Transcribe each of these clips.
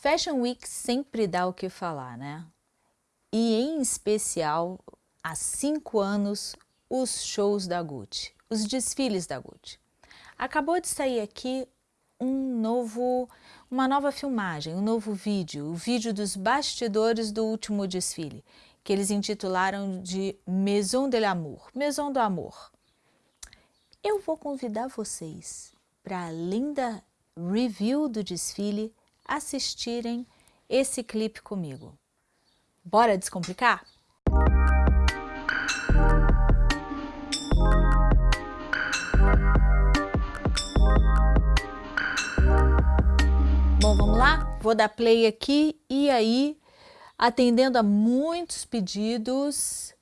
Fashion Week sempre dá o que falar, né? E em especial, há cinco anos, os shows da Gucci, os desfiles da Gucci. Acabou de sair aqui um novo, uma nova filmagem, um novo vídeo, o vídeo dos bastidores do último desfile, que eles intitularam de Maison de l'Amour, Maison do Amor. Eu vou convidar vocês para, além da review do desfile, assistirem esse clipe comigo. Bora descomplicar? Bom, vamos lá? Vou dar play aqui e aí, atendendo a muitos pedidos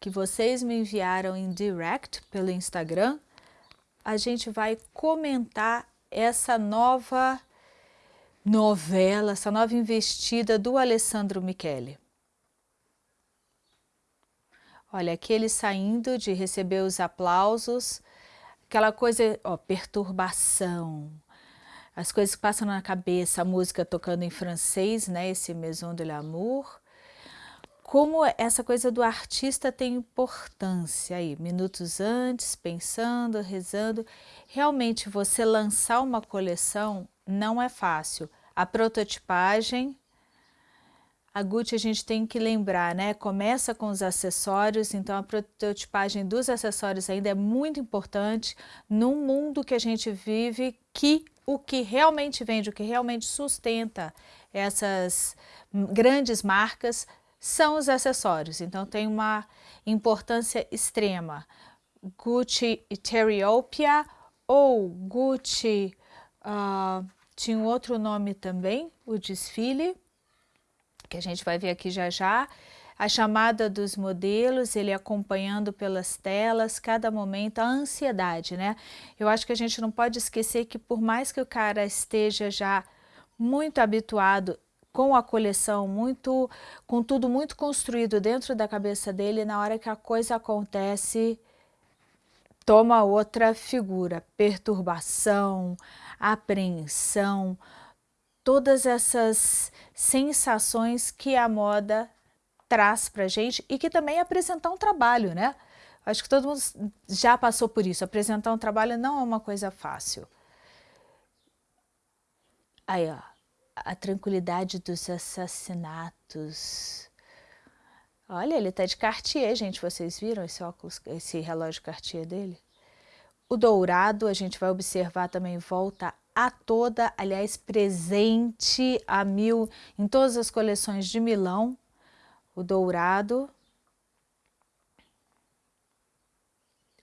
que vocês me enviaram em direct pelo Instagram, a gente vai comentar essa nova novela, essa nova investida do Alessandro Michele. Olha, aqui ele saindo de receber os aplausos, aquela coisa, ó, perturbação, as coisas que passam na cabeça, a música tocando em francês, né, esse Maison de l'Amour, como essa coisa do artista tem importância aí, minutos antes, pensando, rezando. Realmente, você lançar uma coleção não é fácil. A prototipagem, a Gucci a gente tem que lembrar, né? Começa com os acessórios, então a prototipagem dos acessórios ainda é muito importante num mundo que a gente vive que o que realmente vende, o que realmente sustenta essas grandes marcas são os acessórios. Então tem uma importância extrema. Gucci Etheriopia ou Gucci uh, tinha um outro nome também, o desfile, que a gente vai ver aqui já já. A chamada dos modelos, ele acompanhando pelas telas, cada momento, a ansiedade, né? Eu acho que a gente não pode esquecer que por mais que o cara esteja já muito habituado com a coleção, muito, com tudo muito construído dentro da cabeça dele, na hora que a coisa acontece, toma outra figura, perturbação, apreensão, todas essas sensações que a moda traz para gente e que também é apresentar um trabalho, né? Acho que todo mundo já passou por isso, apresentar um trabalho não é uma coisa fácil. Aí, ó, a tranquilidade dos assassinatos. Olha, ele tá de Cartier, gente, vocês viram esse óculos, esse relógio Cartier dele? O dourado, a gente vai observar também, volta a toda, aliás, presente a mil em todas as coleções de Milão. O dourado,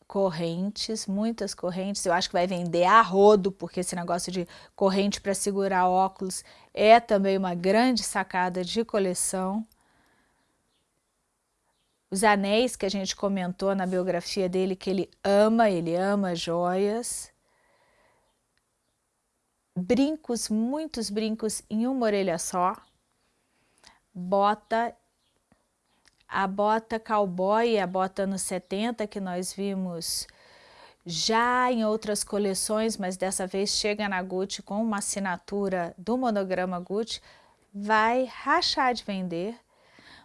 correntes, muitas correntes. Eu acho que vai vender a rodo, porque esse negócio de corrente para segurar óculos é também uma grande sacada de coleção. Os anéis que a gente comentou na biografia dele, que ele ama, ele ama joias. Brincos, muitos brincos em uma orelha só. Bota, a bota cowboy, a bota anos 70 que nós vimos já em outras coleções, mas dessa vez chega na Gucci com uma assinatura do monograma Gucci, vai rachar de vender.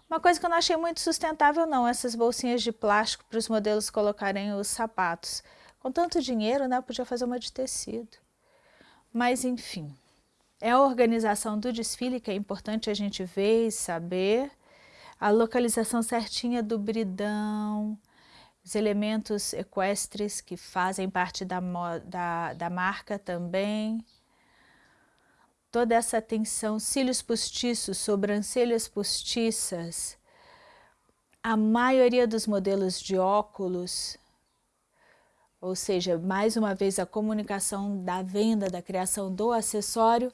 Uma coisa que eu não achei muito sustentável não, essas bolsinhas de plástico para os modelos colocarem os sapatos. Com tanto dinheiro, né, podia fazer uma de tecido. Mas enfim, é a organização do desfile que é importante a gente ver e saber, a localização certinha do bridão, os elementos equestres que fazem parte da, da, da marca também, toda essa atenção, cílios postiços, sobrancelhas postiças, a maioria dos modelos de óculos, ou seja, mais uma vez a comunicação da venda, da criação do acessório,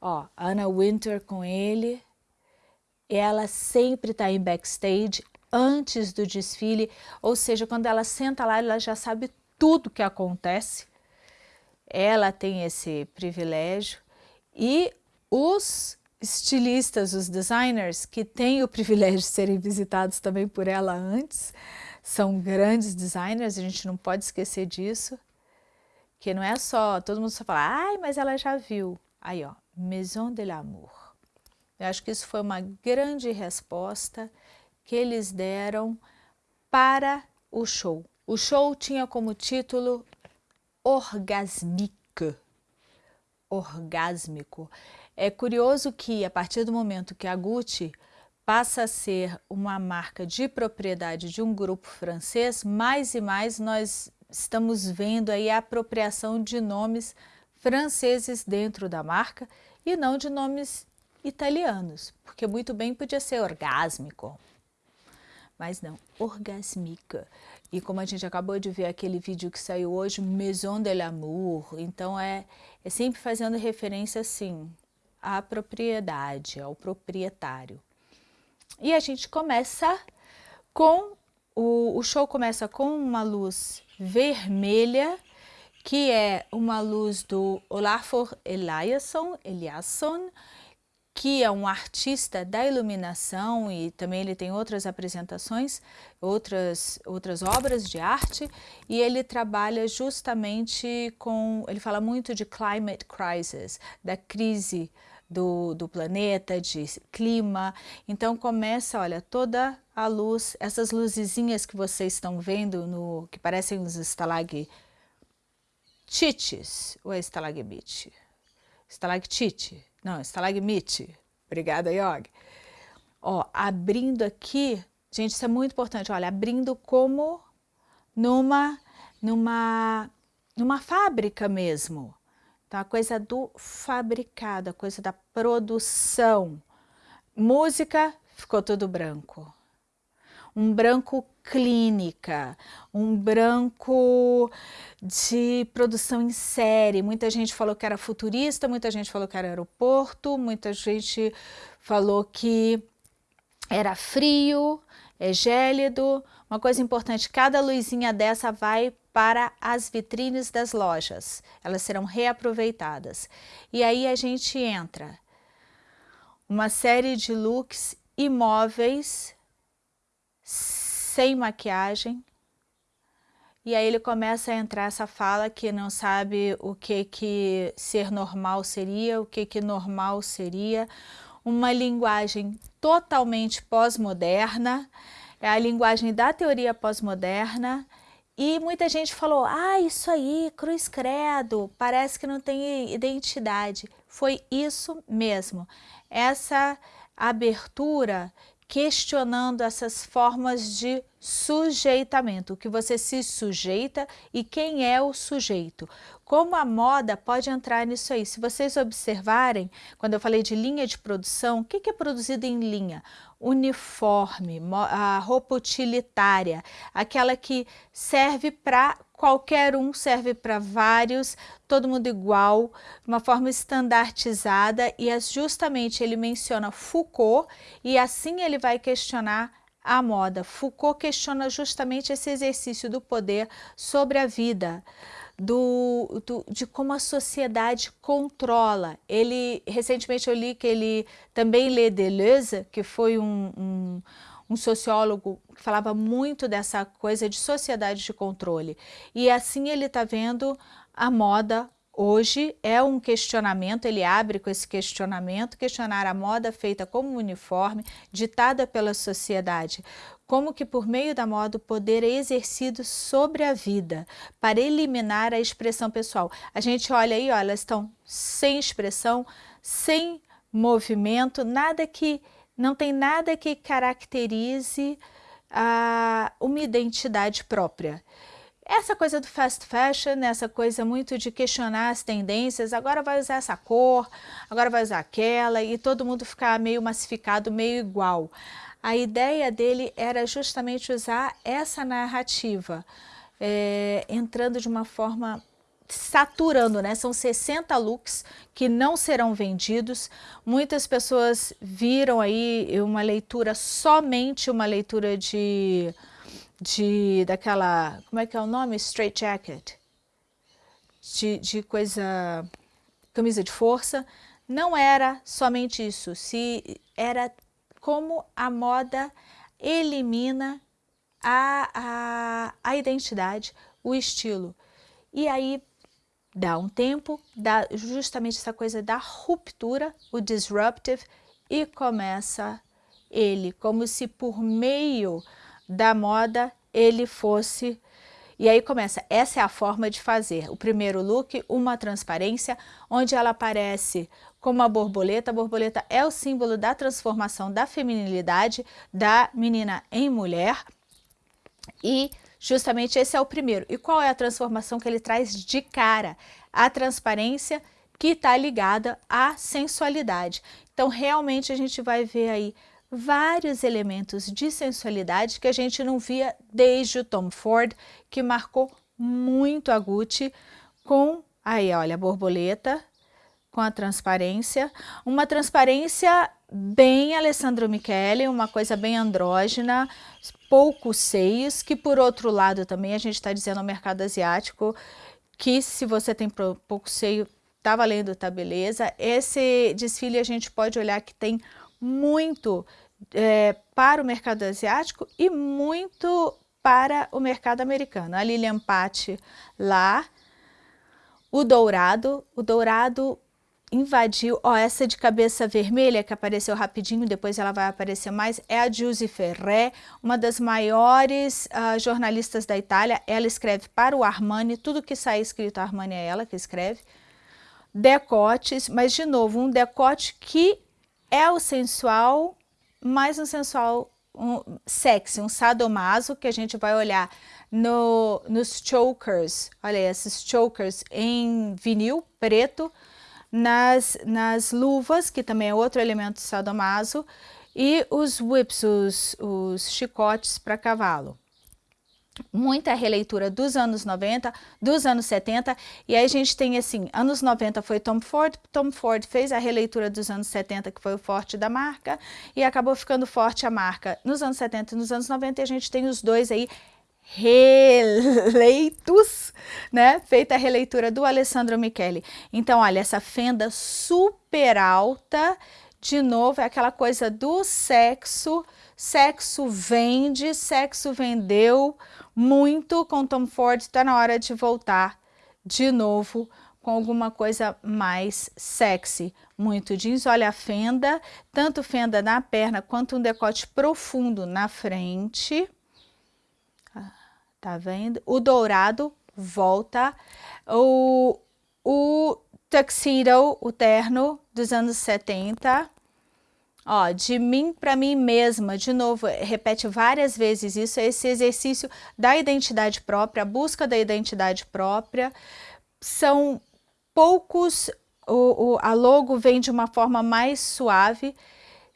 ó, Anna Winter com ele, ela sempre está em backstage antes do desfile, ou seja, quando ela senta lá, ela já sabe tudo que acontece, ela tem esse privilégio, e os estilistas, os designers, que têm o privilégio de serem visitados também por ela antes, são grandes designers, a gente não pode esquecer disso, que não é só, todo mundo só fala, ai, mas ela já viu. Aí, ó, Maison de l'Amour. Eu acho que isso foi uma grande resposta que eles deram para o show. O show tinha como título Orgasmique, orgásmico. É curioso que a partir do momento que a Gucci passa a ser uma marca de propriedade de um grupo francês, mais e mais nós estamos vendo aí a apropriação de nomes franceses dentro da marca e não de nomes italianos, porque muito bem podia ser orgásmico, mas não, orgasmica. E como a gente acabou de ver aquele vídeo que saiu hoje, Maison de l'Amour, então é, é sempre fazendo referência assim à propriedade, ao proprietário. E a gente começa com, o, o show começa com uma luz vermelha, que é uma luz do Olafur Eliasson, Eliasson que é um artista da iluminação e também ele tem outras apresentações, outras, outras obras de arte, e ele trabalha justamente com, ele fala muito de climate crisis, da crise do, do planeta, de clima, então começa, olha, toda a luz, essas luzezinhas que vocês estão vendo, no, que parecem os estalagmites, ou é estalagmite? Estalactite, não, estalagmite. Obrigada, Yogi. Ó, abrindo aqui, gente, isso é muito importante, olha, abrindo como numa, numa, numa fábrica mesmo. Então, a coisa do fabricado, a coisa da produção. Música, ficou tudo branco. Um branco clínica, um branco de produção em série. Muita gente falou que era futurista, muita gente falou que era aeroporto, muita gente falou que era frio, é gélido. Uma coisa importante, cada luzinha dessa vai para as vitrines das lojas. Elas serão reaproveitadas. E aí a gente entra uma série de looks imóveis sem maquiagem. E aí ele começa a entrar essa fala que não sabe o que que ser normal seria, o que que normal seria, uma linguagem totalmente pós-moderna, é a linguagem da teoria pós-moderna, e muita gente falou, ah, isso aí, cruz credo, parece que não tem identidade. Foi isso mesmo, essa abertura questionando essas formas de sujeitamento, o que você se sujeita e quem é o sujeito. Como a moda pode entrar nisso aí? Se vocês observarem, quando eu falei de linha de produção, o que é produzido em linha? Uniforme, a roupa utilitária, aquela que serve para qualquer um, serve para vários, todo mundo igual, uma forma estandartizada e é justamente ele menciona Foucault e assim ele vai questionar a moda. Foucault questiona justamente esse exercício do poder sobre a vida do, do, de como a sociedade controla. Ele, recentemente eu li que ele também lê Deleuze, que foi um, um, um sociólogo que falava muito dessa coisa de sociedade de controle. E assim ele está vendo a moda Hoje é um questionamento, ele abre com esse questionamento, questionar a moda feita como uniforme, ditada pela sociedade, como que por meio da moda o poder é exercido sobre a vida, para eliminar a expressão pessoal. A gente olha aí, ó, elas estão sem expressão, sem movimento, nada que, não tem nada que caracterize a, uma identidade própria. Essa coisa do fast fashion, essa coisa muito de questionar as tendências, agora vai usar essa cor, agora vai usar aquela, e todo mundo ficar meio massificado, meio igual. A ideia dele era justamente usar essa narrativa, é, entrando de uma forma saturando, né? São 60 looks que não serão vendidos. Muitas pessoas viram aí uma leitura, somente uma leitura de de daquela, como é que é o nome? Straight jacket, de, de coisa, camisa de força, não era somente isso, se era como a moda elimina a, a, a identidade, o estilo. E aí dá um tempo, dá justamente essa coisa da ruptura, o disruptive, e começa ele, como se por meio da moda ele fosse... E aí começa, essa é a forma de fazer. O primeiro look, uma transparência, onde ela aparece como a borboleta. A borboleta é o símbolo da transformação da feminilidade da menina em mulher. E justamente esse é o primeiro. E qual é a transformação que ele traz de cara? A transparência que está ligada à sensualidade. Então, realmente, a gente vai ver aí vários elementos de sensualidade que a gente não via desde o Tom Ford, que marcou muito a Gucci com, aí olha, a borboleta, com a transparência, uma transparência bem Alessandro Michele, uma coisa bem andrógena, poucos seios, que por outro lado também a gente está dizendo ao mercado asiático que se você tem pouco seio, tá valendo, tá beleza. Esse desfile a gente pode olhar que tem muito é, para o mercado asiático e muito para o mercado americano. A Lilian Patti lá, o dourado, o dourado invadiu, ó, essa de cabeça vermelha que apareceu rapidinho, depois ela vai aparecer mais, é a Giusy Ferré, uma das maiores uh, jornalistas da Itália, ela escreve para o Armani, tudo que sai escrito Armani é ela que escreve, decotes, mas de novo, um decote que é o sensual, mais um sensual um, sexy, um sadomaso, que a gente vai olhar no, nos chokers, olha aí, esses chokers em vinil preto, nas, nas luvas, que também é outro elemento sadomaso, e os whips, os, os chicotes para cavalo. Muita releitura dos anos 90, dos anos 70, e aí a gente tem assim, anos 90 foi Tom Ford, Tom Ford fez a releitura dos anos 70, que foi o forte da marca, e acabou ficando forte a marca nos anos 70 e nos anos 90, e a gente tem os dois aí releitos, né? Feita a releitura do Alessandro Michele. Então, olha, essa fenda super alta, de novo, é aquela coisa do sexo, sexo vende, sexo vendeu muito com Tom Ford, está na hora de voltar de novo com alguma coisa mais sexy. Muito jeans, olha a fenda, tanto fenda na perna quanto um decote profundo na frente. Tá vendo? O dourado volta. O, o tuxedo, o terno dos anos 70. Ó, de mim para mim mesma, de novo, repete várias vezes isso, esse exercício da identidade própria, a busca da identidade própria. São poucos, o, o, a logo vem de uma forma mais suave,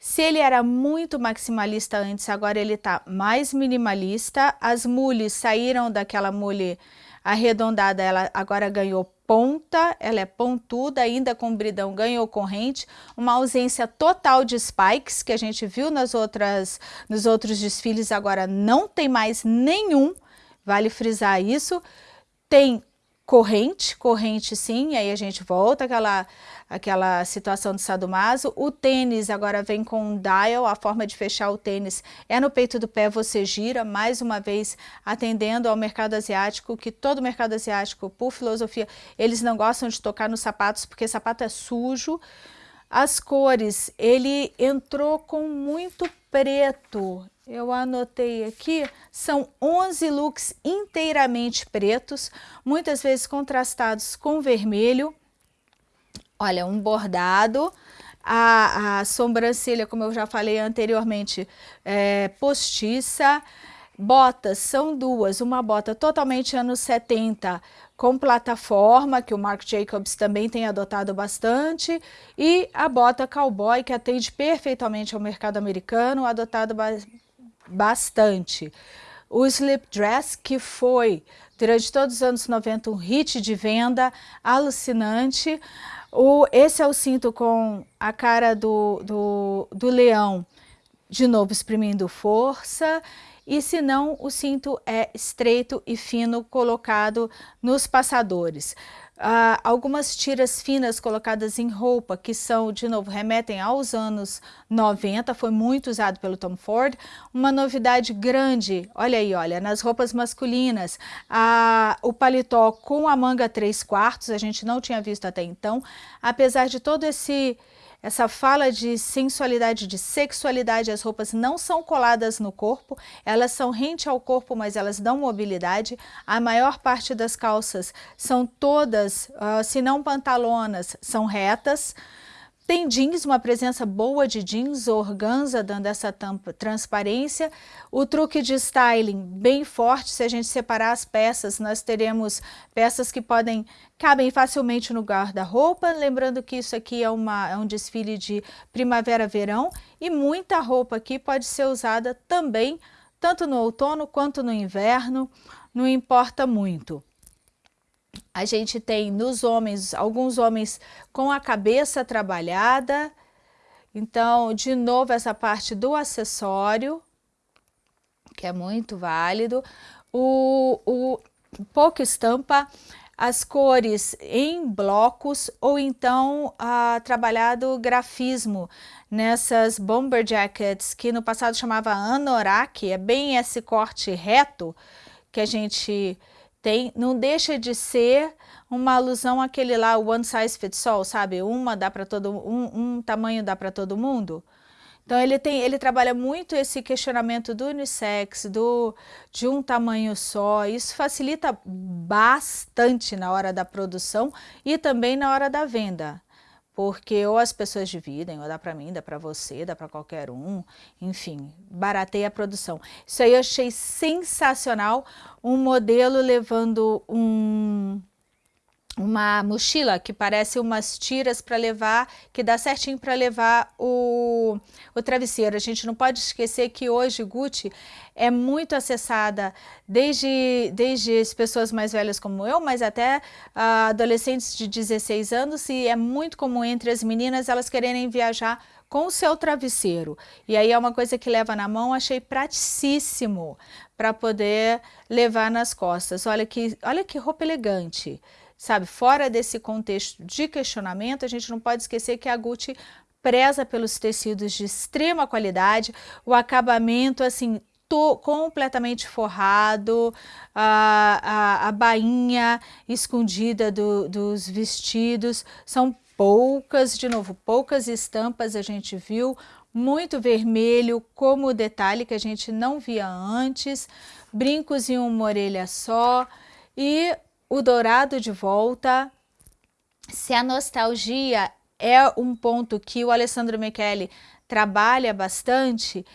se ele era muito maximalista antes, agora ele está mais minimalista. As mules saíram daquela mule arredondada, ela agora ganhou ponta, ela é pontuda, ainda com bridão, ganhou corrente, uma ausência total de spikes, que a gente viu nas outras, nos outros desfiles, agora não tem mais nenhum, vale frisar isso. Tem corrente, corrente sim, aí a gente volta àquela, àquela situação do sadomaso. O tênis agora vem com um dial, a forma de fechar o tênis é no peito do pé, você gira, mais uma vez atendendo ao mercado asiático, que todo mercado asiático, por filosofia, eles não gostam de tocar nos sapatos, porque sapato é sujo. As cores, ele entrou com muito preto, eu anotei aqui, são 11 looks inteiramente pretos, muitas vezes contrastados com vermelho. Olha, um bordado, a, a sobrancelha, como eu já falei anteriormente, é, postiça, botas são duas, uma bota totalmente anos 70, com plataforma, que o Marc Jacobs também tem adotado bastante, e a bota cowboy, que atende perfeitamente ao mercado americano, adotado bastante. O Slip Dress, que foi, durante todos os anos 90, um hit de venda alucinante. O, esse é o cinto com a cara do, do, do leão, de novo exprimindo força. E se não, o cinto é estreito e fino, colocado nos passadores. Uh, algumas tiras finas colocadas em roupa, que são, de novo, remetem aos anos 90, foi muito usado pelo Tom Ford. Uma novidade grande, olha aí, olha, nas roupas masculinas, uh, o paletó com a manga 3 quartos, a gente não tinha visto até então, apesar de todo esse essa fala de sensualidade, de sexualidade, as roupas não são coladas no corpo, elas são rente ao corpo, mas elas dão mobilidade. A maior parte das calças são todas, uh, se não pantalonas, são retas. Tem jeans, uma presença boa de jeans, organza dando essa tampa, transparência. O truque de styling bem forte, se a gente separar as peças, nós teremos peças que podem, cabem facilmente no guarda-roupa, lembrando que isso aqui é, uma, é um desfile de primavera-verão e muita roupa aqui pode ser usada também, tanto no outono quanto no inverno, não importa muito a gente tem nos homens, alguns homens com a cabeça trabalhada, então, de novo, essa parte do acessório, que é muito válido, o, o pouco estampa, as cores em blocos ou então ah, trabalhado grafismo nessas bomber jackets que no passado chamava anorak, é bem esse corte reto que a gente tem, não deixa de ser uma alusão àquele lá, one size fits all, sabe? Uma dá para todo um, um tamanho dá para todo mundo. Então ele tem, ele trabalha muito esse questionamento do unissex, do de um tamanho só. Isso facilita bastante na hora da produção e também na hora da venda porque ou as pessoas dividem, ou dá para mim, dá para você, dá para qualquer um, enfim, barateia a produção. Isso aí eu achei sensacional, um modelo levando um, uma mochila que parece umas tiras para levar, que dá certinho para levar o, o travesseiro. A gente não pode esquecer que hoje Gucci é muito acessada desde, desde as pessoas mais velhas como eu, mas até uh, adolescentes de 16 anos e é muito comum entre as meninas elas quererem viajar com o seu travesseiro. E aí é uma coisa que leva na mão, achei praticíssimo para poder levar nas costas. Olha que, olha que roupa elegante sabe? Fora desse contexto de questionamento, a gente não pode esquecer que a Gucci preza pelos tecidos de extrema qualidade, o acabamento, assim, completamente forrado, a, a, a bainha escondida do, dos vestidos, são poucas, de novo, poucas estampas a gente viu, muito vermelho como detalhe que a gente não via antes, brincos em uma orelha só e o dourado de volta. Se a nostalgia é um ponto que o Alessandro Michele trabalha bastante,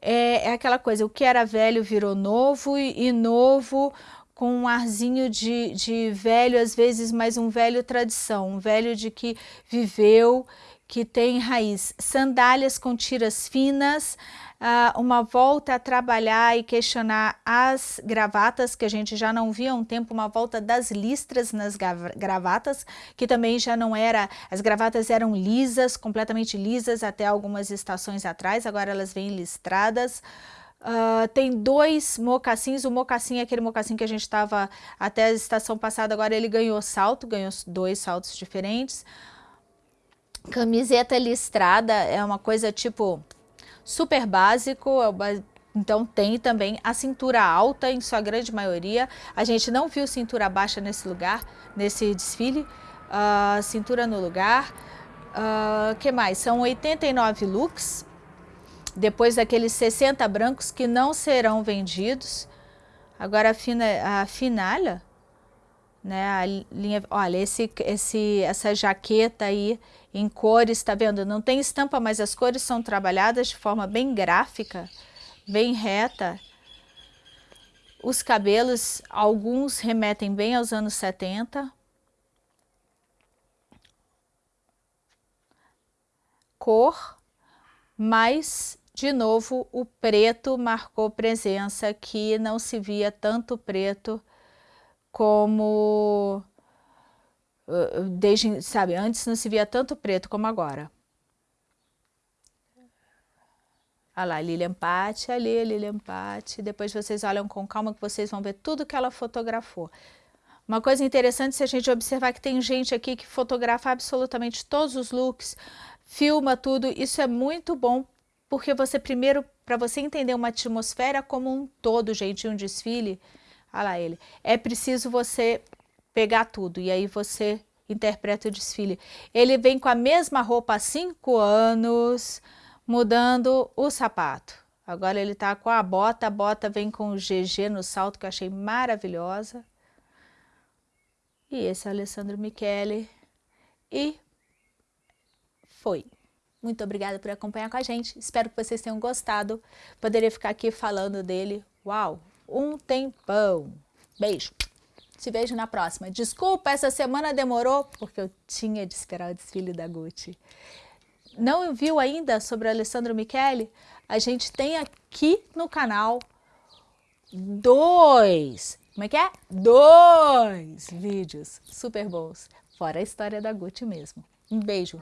é, é, aquela coisa, o que era velho virou novo e, e novo com um arzinho de, de velho, às vezes mais um velho tradição, um velho de que viveu, que tem raiz. Sandálias com tiras finas, uh, uma volta a trabalhar e questionar as gravatas, que a gente já não via há um tempo, uma volta das listras nas gravatas, que também já não era, as gravatas eram lisas, completamente lisas até algumas estações atrás, agora elas vêm listradas. Uh, tem dois mocassins, o mocassim é aquele mocassim que a gente estava até a estação passada, agora ele ganhou salto, ganhou dois saltos diferentes. Camiseta listrada é uma coisa tipo super básico, é então tem também a cintura alta em sua grande maioria. A gente não viu cintura baixa nesse lugar, nesse desfile. Uh, cintura no lugar. Uh, que mais? São 89 looks, depois daqueles 60 brancos que não serão vendidos. Agora a, fina, a finalha, né, a linha, olha, esse, esse, essa jaqueta aí em cores, tá vendo? Não tem estampa, mas as cores são trabalhadas de forma bem gráfica, bem reta. Os cabelos, alguns remetem bem aos anos 70. Cor, mas, de novo, o preto marcou presença, que não se via tanto preto como desde, sabe, antes não se via tanto preto como agora. Olha lá, Lilian Patti, ali, Lilian Patti. Depois vocês olham com calma que vocês vão ver tudo que ela fotografou. Uma coisa interessante se a gente observar que tem gente aqui que fotografa absolutamente todos os looks, filma tudo, isso é muito bom, porque você primeiro, para você entender uma atmosfera como um todo, gente, um desfile, olha lá ele, é preciso você pegar tudo, e aí você interpreta o desfile. Ele vem com a mesma roupa há cinco anos, mudando o sapato. Agora ele tá com a bota, a bota vem com o GG no salto, que eu achei maravilhosa. E esse é o Alessandro Michele. E foi. Muito obrigada por acompanhar com a gente. Espero que vocês tenham gostado. Poderia ficar aqui falando dele. Uau, um tempão. Beijo. Te vejo na próxima. Desculpa, essa semana demorou, porque eu tinha de esperar o desfile da Gucci. Não viu ainda sobre o Alessandro Michele? A gente tem aqui no canal dois, como é que é? Dois vídeos super bons, fora a história da Gucci mesmo. Um beijo!